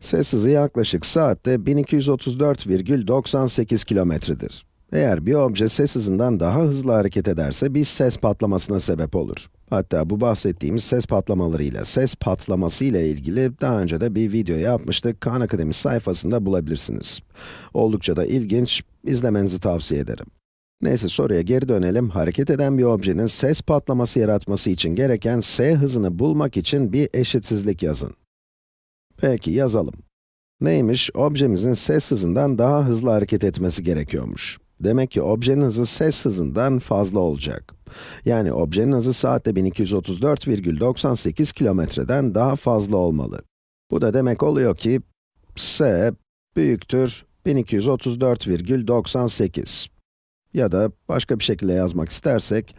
Ses hızı yaklaşık saatte 1234,98 kilometredir. Eğer bir obje ses hızından daha hızlı hareket ederse bir ses patlamasına sebep olur. Hatta bu bahsettiğimiz ses patlamaları ile ses patlaması ile ilgili daha önce de bir video yapmıştık. Khan Akademi sayfasında bulabilirsiniz. Oldukça da ilginç, izlemenizi tavsiye ederim. Neyse soruya geri dönelim. Hareket eden bir objenin ses patlaması yaratması için gereken s hızını bulmak için bir eşitsizlik yazın. Peki yazalım. Neymiş? Objemizin ses hızından daha hızlı hareket etmesi gerekiyormuş. Demek ki objenin hızı ses hızından fazla olacak. Yani objenin hızı saatte 1234,98 kilometreden daha fazla olmalı. Bu da demek oluyor ki, s büyüktür 1234,98. Ya da başka bir şekilde yazmak istersek,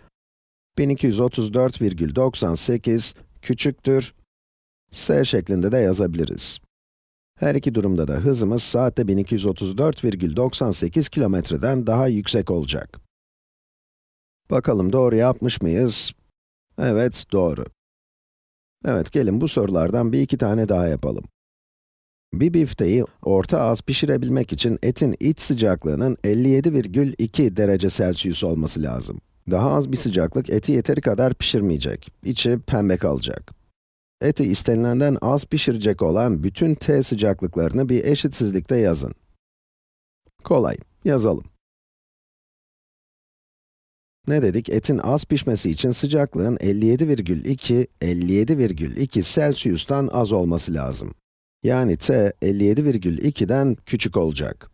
1234,98 küçüktür s şeklinde de yazabiliriz. Her iki durumda da hızımız saatte 1234,98 kilometreden daha yüksek olacak. Bakalım doğru yapmış mıyız? Evet, doğru. Evet, gelin bu sorulardan bir iki tane daha yapalım. Bir bifteyi orta az pişirebilmek için etin iç sıcaklığının 57,2 derece Celsius olması lazım. Daha az bir sıcaklık eti yeteri kadar pişirmeyecek. İçi pembe kalacak. Eti istenilenden az pişirecek olan bütün t sıcaklıklarını bir eşitsizlikte yazın. Kolay, yazalım. Ne dedik? Etin az pişmesi için sıcaklığın 57,2, 57,2 Celsius'tan az olması lazım. Yani t 57,2'den küçük olacak.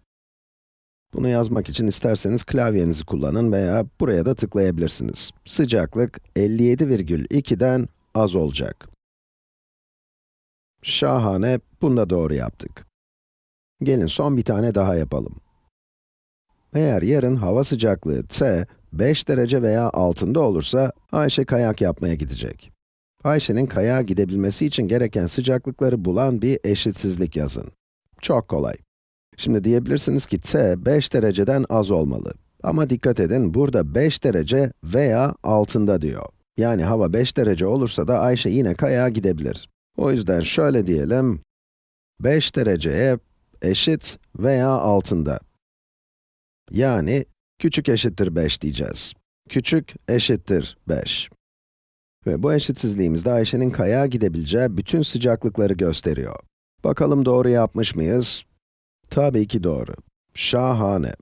Bunu yazmak için isterseniz klavyenizi kullanın veya buraya da tıklayabilirsiniz. Sıcaklık 57,2'den az olacak. Şahane, bunu da doğru yaptık. Gelin son bir tane daha yapalım. Eğer yarın hava sıcaklığı T, 5 derece veya altında olursa, Ayşe kayak yapmaya gidecek. Ayşe'nin kayağa gidebilmesi için gereken sıcaklıkları bulan bir eşitsizlik yazın. Çok kolay. Şimdi diyebilirsiniz ki T, 5 dereceden az olmalı. Ama dikkat edin, burada 5 derece veya altında diyor. Yani hava 5 derece olursa da Ayşe yine kayağa gidebilir. O yüzden şöyle diyelim, 5 dereceye eşit veya altında. Yani, küçük eşittir 5 diyeceğiz. Küçük eşittir 5. Ve bu eşitsizliğimizde Ayşe'nin kayağa gidebileceği bütün sıcaklıkları gösteriyor. Bakalım doğru yapmış mıyız? Tabii ki doğru. Şahane.